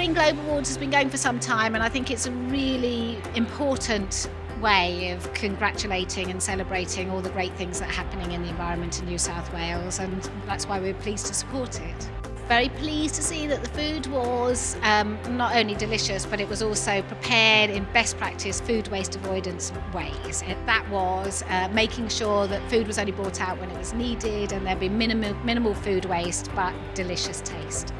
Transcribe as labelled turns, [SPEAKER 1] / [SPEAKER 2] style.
[SPEAKER 1] Green Globe Awards has been going for some time and I think it's a really important way of congratulating and celebrating all the great things that are happening in the environment in New South Wales and that's why we're pleased to support it. Very pleased to see that the food was um, not only delicious but it was also prepared in best practice food waste avoidance ways. It, that was uh, making sure that food was only brought out when it was needed and there'd be minimal, minimal food waste but delicious taste.